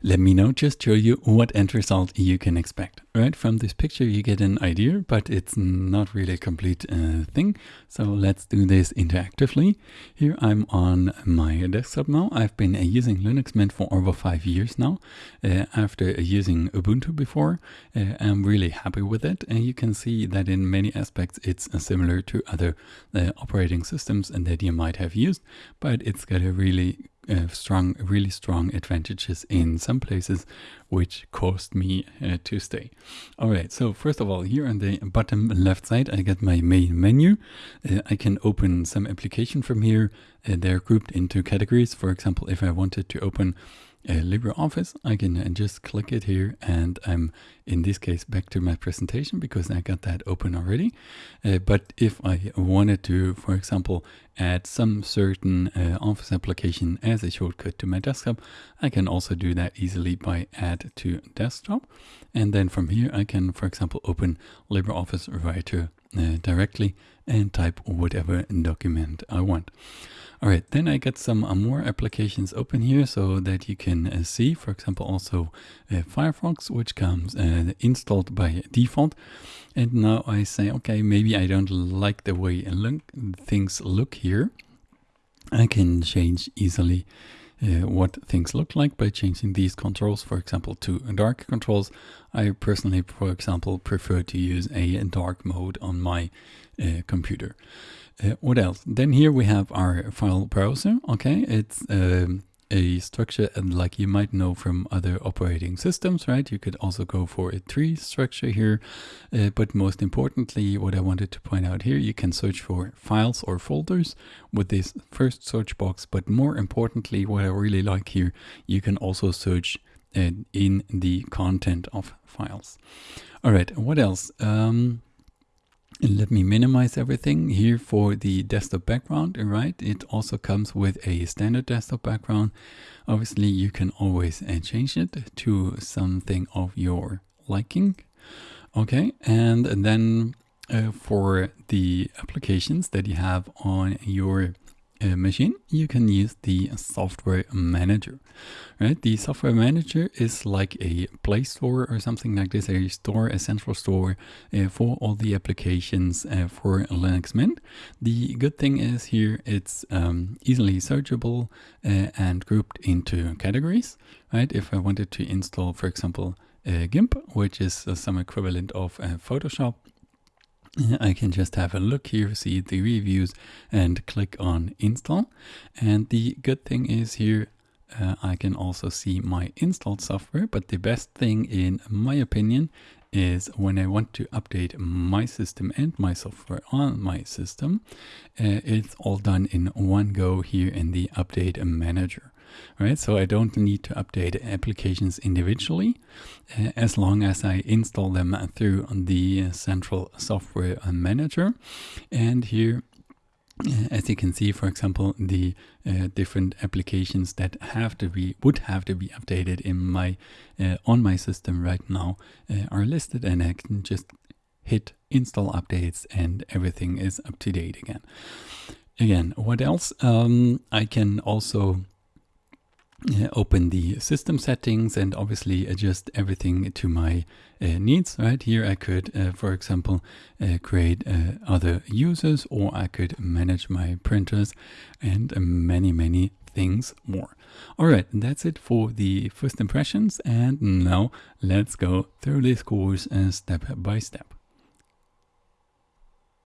let me now just show you what end result you can expect. Right from this picture you get an idea, but it's not really a complete uh, thing. So let's do this interactively. Here I'm on my desktop now. I've been uh, using Linux Mint for over five years now. Uh, after using Ubuntu before, uh, I'm really happy with it. And you can see that in many aspects it's uh, similar to other uh, operating systems and that you might have used, but it's got a really uh, strong, really strong advantages in some places, which caused me uh, to stay. All right, so first of all, here on the bottom left side, I get my main menu. Uh, I can open some application from here. Uh, they're grouped into categories. For example, if I wanted to open uh, LibreOffice, I can uh, just click it here and I'm in this case back to my presentation because I got that open already. Uh, but if I wanted to, for example, add some certain uh, Office application as a shortcut to my desktop, I can also do that easily by add to desktop. And then from here I can, for example, open LibreOffice Writer uh, directly and type whatever document I want. All right, then I get some uh, more applications open here so that you can uh, see, for example, also uh, Firefox, which comes uh, installed by default. And now I say, okay, maybe I don't like the way look, things look here. I can change easily uh, what things look like by changing these controls, for example, to dark controls. I personally, for example, prefer to use a dark mode on my uh, computer. Uh, what else? Then here we have our file browser. Okay, it's um, a structure and like you might know from other operating systems, right? You could also go for a tree structure here. Uh, but most importantly, what I wanted to point out here, you can search for files or folders with this first search box. But more importantly, what I really like here, you can also search uh, in the content of files. All right, what else? Um, let me minimize everything here for the desktop background, right? It also comes with a standard desktop background. Obviously, you can always uh, change it to something of your liking. Okay, and then uh, for the applications that you have on your uh, machine, you can use the software manager, right? The software manager is like a Play Store or something like this, a store, a central store uh, for all the applications uh, for Linux Mint. The good thing is here it's um, easily searchable uh, and grouped into categories, right? If I wanted to install, for example, GIMP, which is uh, some equivalent of uh, Photoshop, I can just have a look here, see the reviews and click on install. And the good thing is here, uh, I can also see my installed software, but the best thing in my opinion is when I want to update my system and my software on my system, uh, it's all done in one go here in the update manager right? So I don't need to update applications individually uh, as long as I install them through the central software manager. And here uh, as you can see, for example, the uh, different applications that have to be would have to be updated in my uh, on my system right now uh, are listed, and I can just hit install updates, and everything is up to date again. Again, what else? Um, I can also open the system settings and obviously adjust everything to my uh, needs right? Here I could uh, for example uh, create uh, other users or I could manage my printers and many many things more. All right that's it for the first impressions and now let's go through this course uh, step by step